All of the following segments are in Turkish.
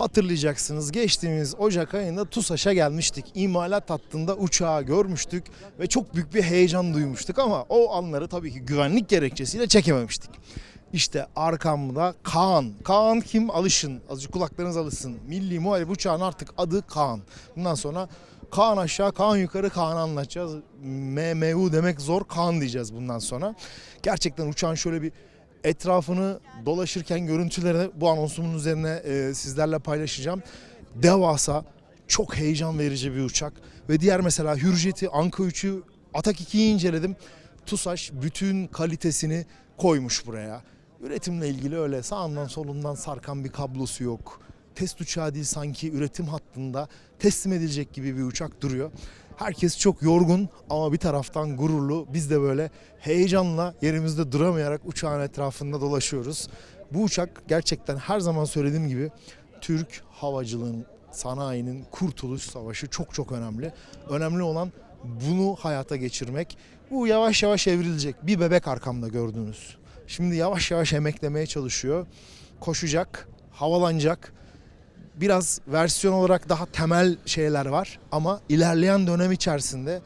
Hatırlayacaksınız geçtiğimiz Ocak ayında TUSAŞ'a gelmiştik. İmalat hattında uçağı görmüştük ve çok büyük bir heyecan duymuştuk ama o anları tabii ki güvenlik gerekçesiyle çekememiştik. İşte arkamda Kaan. Kaan kim? Alışın. Azıcık kulaklarınız alışsın. Milli Muharip uçağın artık adı Kaan. Bundan sonra Kaan aşağı, Kaan yukarı, Kaan'ı anlatacağız. MMU demek zor, Kaan diyeceğiz bundan sonra. Gerçekten uçağın şöyle bir etrafını dolaşırken görüntülerini bu anonsumun üzerine e, sizlerle paylaşacağım. Devasa, çok heyecan verici bir uçak. Ve diğer mesela Hürjet'i, Anka 3'ü, Atak 2'yi inceledim. TUSAŞ bütün kalitesini koymuş buraya. Üretimle ilgili öyle sağından solundan sarkan bir kablosu yok. Test uçağı değil sanki üretim hattında teslim edilecek gibi bir uçak duruyor. Herkes çok yorgun ama bir taraftan gururlu. Biz de böyle heyecanla yerimizde duramayarak uçağın etrafında dolaşıyoruz. Bu uçak gerçekten her zaman söylediğim gibi Türk havacılığın sanayinin kurtuluş savaşı çok çok önemli. Önemli olan bunu hayata geçirmek. Bu yavaş yavaş evrilecek. Bir bebek arkamda gördüğünüz. Şimdi yavaş yavaş emeklemeye çalışıyor. Koşacak, havalanacak. Biraz versiyon olarak daha temel şeyler var ama ilerleyen dönem içerisinde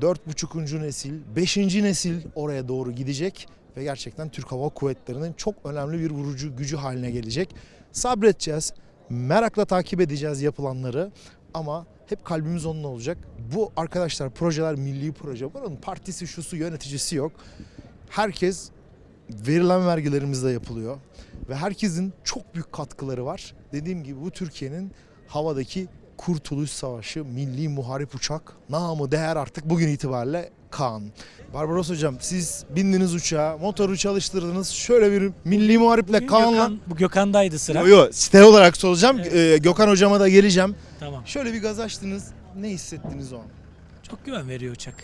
4,5. nesil, 5. nesil oraya doğru gidecek ve gerçekten Türk Hava Kuvvetleri'nin çok önemli bir vurucu gücü haline gelecek. Sabredeceğiz, merakla takip edeceğiz yapılanları ama hep kalbimiz onunla olacak. Bu arkadaşlar projeler milli proje. Bunun partisi, şusu, yöneticisi yok. Herkes verilen vergilerimizle yapılıyor ve herkesin çok büyük katkıları var. Dediğim gibi bu Türkiye'nin havadaki Kurtuluş Savaşı Milli Muharip Uçak namı değer artık bugün itibariyle Kaan. Barbaros Hocam siz bindiniz uçağa, motoru çalıştırdınız. Şöyle bir Milli Muharip'le Kaan'la... Gökhan, bu Gökhan'daydı sıra. Yo, yo, site olarak soracağım. Evet. Ee, Gökhan Hocama da geleceğim. Tamam. Şöyle bir gaz açtınız. Ne hissettiniz o an? Çok güven veriyor uçak.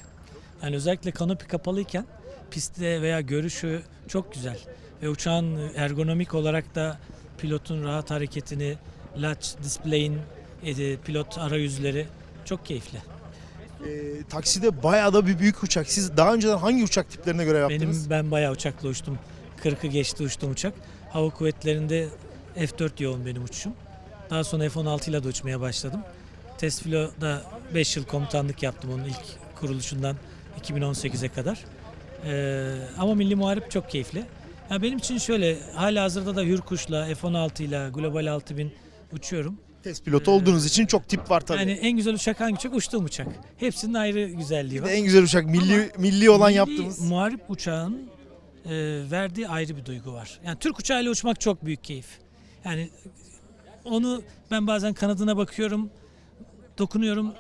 Yani özellikle kanopi kapalıyken pistte veya görüşü çok güzel. Ve uçağın ergonomik olarak da pilotun rahat hareketini, latch display'in e, pilot arayüzleri çok keyifli. Ee, takside bayağı da bir büyük uçak. Siz daha önceden hangi uçak tiplerine göre yaptınız? Benim ben bayağı uçakla uçtum. 40'ı geçti uçtum uçak. Hava kuvvetlerinde F4 yoğun benim uçuşum. Daha sonra F-16 ile de uçmaya başladım. Test filoda 5 yıl komutanlık yaptım onun ilk kuruluşundan 2018'e kadar. Ee, ama Milli Muharip çok keyifli. Ya benim için şöyle hala hazırda da Hürkuş'la F-16 ile Global 6000 uçuyorum. Test pilotu olduğunuz için çok tip var tabii. Yani en güzel uçak hangi uçak? Uçtuğum uçak. Hepsinin ayrı güzelliği Bir var. de en güzel uçak milli milli olan Milli yaptığımız. Muharip uçağın e, verdiği ayrı bir duygu var. Yani Türk uçağıyla uçmak çok büyük keyif. Yani onu ben bazen kanadına bakıyorum, dokunuyorum,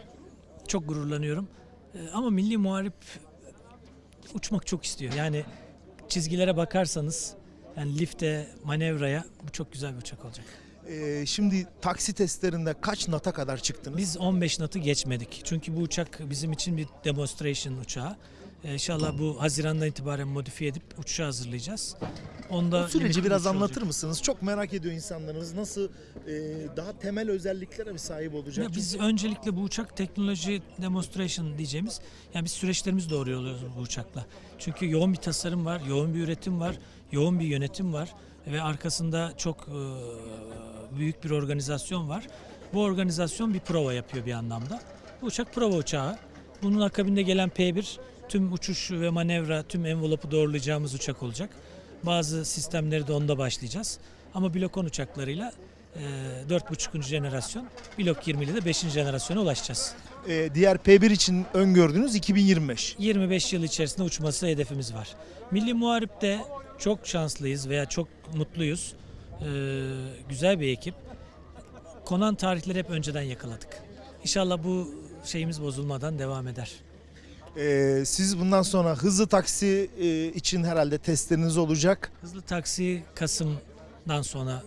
çok gururlanıyorum. E, ama Milli Muharip uçmak çok istiyor. Yani çizgilere bakarsanız yani lifte, manevraya bu çok güzel bir uçak olacak. Ee, şimdi taksi testlerinde kaç nata kadar çıktınız? Biz 15 natı geçmedik. Çünkü bu uçak bizim için bir demonstration uçağı. Ee, İnşallah bu Haziran'dan itibaren modifiye edip uçuşa hazırlayacağız. Onda Bu süreci biraz uçuş olacak. anlatır mısınız? Çok merak ediyor insanlarımız. Nasıl e, daha temel özelliklere mi sahip olacak? Ya biz öncelikle bu uçak teknoloji demonstration diyeceğimiz yani biz süreçlerimizi doğruyoruz bu uçakla. Çünkü yoğun bir tasarım var, yoğun bir üretim var, yoğun bir yönetim var ve arkasında çok e, büyük bir organizasyon var. Bu organizasyon bir prova yapıyor bir anlamda. Bu uçak prova uçağı. Bunun akabinde gelen P1 tüm uçuş ve manevra, tüm envelope'u doğrulayacağımız uçak olacak. Bazı sistemleri de onda başlayacağız. Ama Blok 10 uçaklarıyla e, 4.5. jenerasyon, Blok 20 ile de 5. jenerasyona ulaşacağız. Ee, diğer P1 için öngördüğünüz 2025. 25 yıl içerisinde uçması hedefimiz var. Milli Muharip'te çok şanslıyız veya çok mutluyuz. Ee, güzel bir ekip. Konan tarihleri hep önceden yakaladık. İnşallah bu şeyimiz bozulmadan devam eder. Ee, siz bundan sonra hızlı taksi e, için herhalde testleriniz olacak. Hızlı taksi Kasım'dan sonra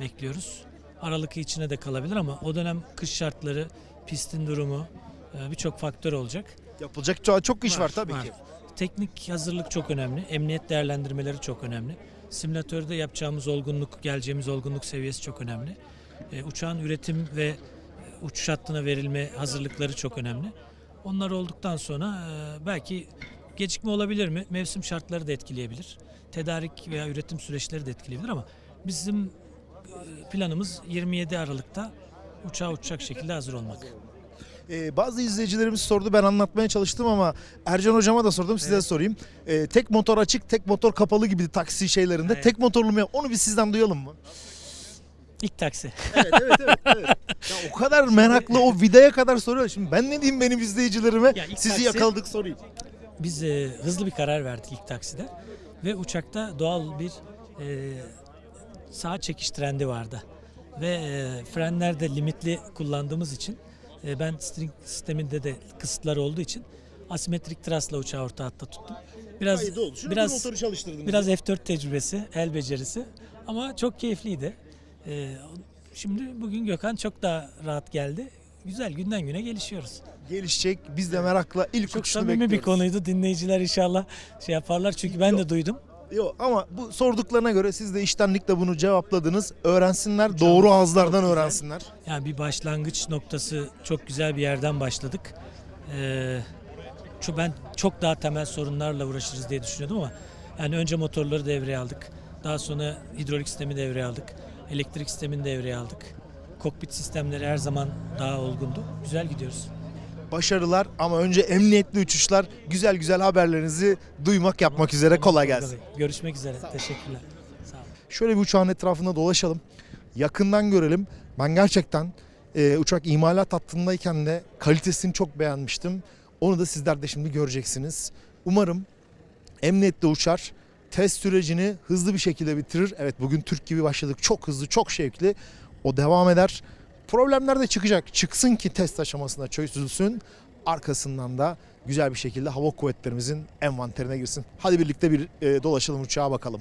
bekliyoruz. Aralık içine de kalabilir ama o dönem kış şartları, pistin durumu e, birçok faktör olacak. Yapılacak çok, çok iş var, Var, tabii var. ki. Teknik hazırlık çok önemli. Emniyet değerlendirmeleri çok önemli. Simülatörde yapacağımız olgunluk, geleceğimiz olgunluk seviyesi çok önemli. E, uçağın üretim ve uçuş hattına verilme hazırlıkları çok önemli. Onlar olduktan sonra e, belki gecikme olabilir mi? Mevsim şartları da etkileyebilir. Tedarik veya üretim süreçleri de etkileyebilir ama bizim e, planımız 27 Aralık'ta uçağa uçacak şekilde hazır olmak. Ee, bazı izleyicilerimiz sordu ben anlatmaya çalıştım ama Ercan hocama da sordum size de sorayım. Ee, tek motor açık tek motor kapalı gibi taksi şeylerinde Evet. tek motorlu mu onu bir sizden duyalım mı? İlk taksi. Evet evet evet. evet. Ya o kadar meraklı o vidaya kadar soruyor. Şimdi ben ne diyeyim benim izleyicilerime? Ya ilk Sizi taksi- yakaladık sorayım. Biz e, hızlı bir karar verdik ilk takside ve uçakta doğal bir e, sağ çekiş trendi vardı. Ve e, frenler de limitli kullandığımız için e, ben string sisteminde de kısıtlar olduğu için asimetrik trasla uçağı orta hatta tuttum. Biraz biraz çalıştırdınız. biraz F4 tecrübesi, el becerisi ama çok keyifliydi. E, şimdi bugün Gökhan çok daha rahat geldi. Güzel günden güne gelişiyoruz. gelişecek. Biz de merakla ilk Çok uçuşunu samimi bir konuydu. Dinleyiciler inşallah şey yaparlar çünkü ben de duydum. Yok ama bu sorduklarına göre siz de iştenlikle bunu cevapladınız. Öğrensinler, doğru ağızlardan öğrensinler. Yani bir başlangıç noktası çok güzel bir yerden başladık. Ee, şu ben çok daha temel sorunlarla uğraşırız diye düşünüyordum ama yani önce motorları devreye aldık. Daha sonra hidrolik sistemi devreye aldık. Elektrik sistemini devreye aldık. Kokpit sistemleri her zaman daha olgundu. Güzel gidiyoruz. Başarılar ama önce emniyetli uçuşlar. Güzel güzel haberlerinizi duymak, yapmak üzere. Kolay gelsin. Görüşmek üzere. Teşekkürler. Sağ olun. Şöyle bir uçağın etrafında dolaşalım. Yakından görelim. Ben gerçekten e, uçak imalat hattındayken de kalitesini çok beğenmiştim. Onu da sizler de şimdi göreceksiniz. Umarım emniyetli uçar. Test sürecini hızlı bir şekilde bitirir. Evet bugün Türk gibi başladık. Çok hızlı, çok şevkli. O devam eder. Problemler de çıkacak. Çıksın ki test aşamasında çözülsün. Arkasından da güzel bir şekilde hava kuvvetlerimizin envanterine girsin. Hadi birlikte bir e, dolaşalım uçağa bakalım.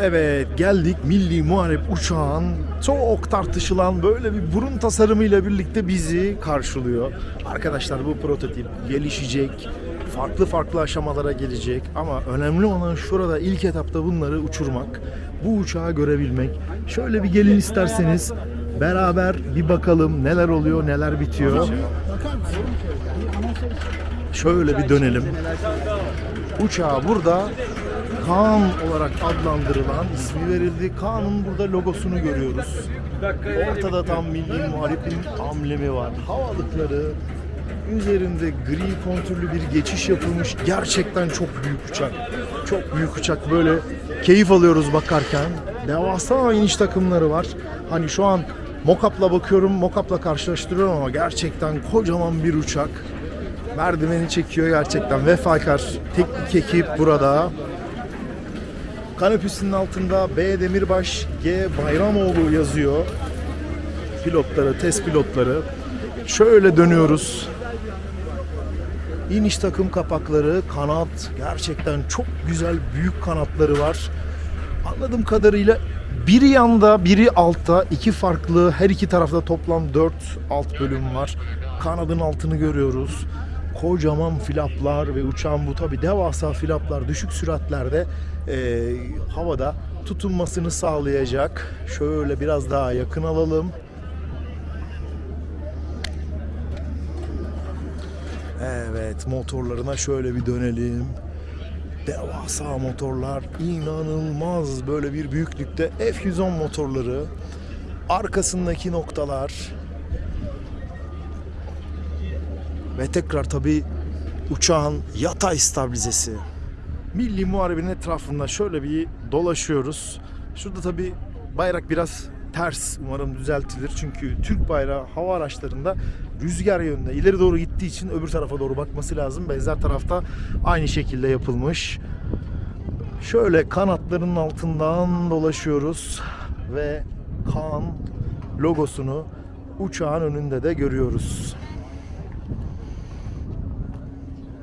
Evet geldik Milli Muharip uçağın çok tartışılan böyle bir burun tasarımıyla birlikte bizi karşılıyor. Arkadaşlar bu prototip gelişecek, farklı farklı aşamalara gelecek ama önemli olan şurada ilk etapta bunları uçurmak, bu uçağı görebilmek. Şöyle bir gelin isterseniz beraber bir bakalım neler oluyor, neler bitiyor. Şöyle bir dönelim. Uçağı burada Kaan olarak adlandırılan ismi verildi. Kaan'ın burada logosunu görüyoruz. Ortada tam milli muharipin amblemi var. Havalıkları üzerinde gri kontürlü bir geçiş yapılmış. Gerçekten çok büyük uçak. Çok büyük uçak. Böyle keyif alıyoruz bakarken. Devasa iniş takımları var. Hani şu an Mokap'la bakıyorum, Mokap'la karşılaştırıyorum ama gerçekten kocaman bir uçak. Merdiveni çekiyor gerçekten. Vefakar teknik ekip burada. Kanepüsünün altında B Demirbaş, G Bayramoğlu yazıyor. Pilotları, test pilotları. Şöyle dönüyoruz. İniş takım kapakları, kanat gerçekten çok güzel büyük kanatları var. Anladığım kadarıyla biri yanda, biri altta. iki farklı, her iki tarafta toplam 4 alt bölüm var. Kanadın altını görüyoruz. Kocaman flaplar ve uçağın bu tabi devasa flaplar düşük süratlerde eee, havada tutunmasını sağlayacak. Şöyle biraz daha yakın alalım. Evet motorlarına şöyle bir dönelim. Devasa motorlar inanılmaz böyle bir büyüklükte F110 motorları arkasındaki noktalar ve tekrar tabi uçağın yatay stabilizesi. Milli Muharebin etrafında şöyle bir dolaşıyoruz. Şurada tabi bayrak biraz ters umarım düzeltilir. Çünkü Türk bayrağı hava araçlarında rüzgar yönünde ileri doğru gittiği için öbür tarafa doğru bakması lazım. Benzer tarafta aynı şekilde yapılmış. Şöyle kanatlarının altından dolaşıyoruz ve Kaan logosunu uçağın önünde de görüyoruz.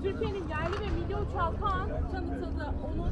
Türkiye'nin yerli ve milli uçağı Kaan tanıtıldı. Onun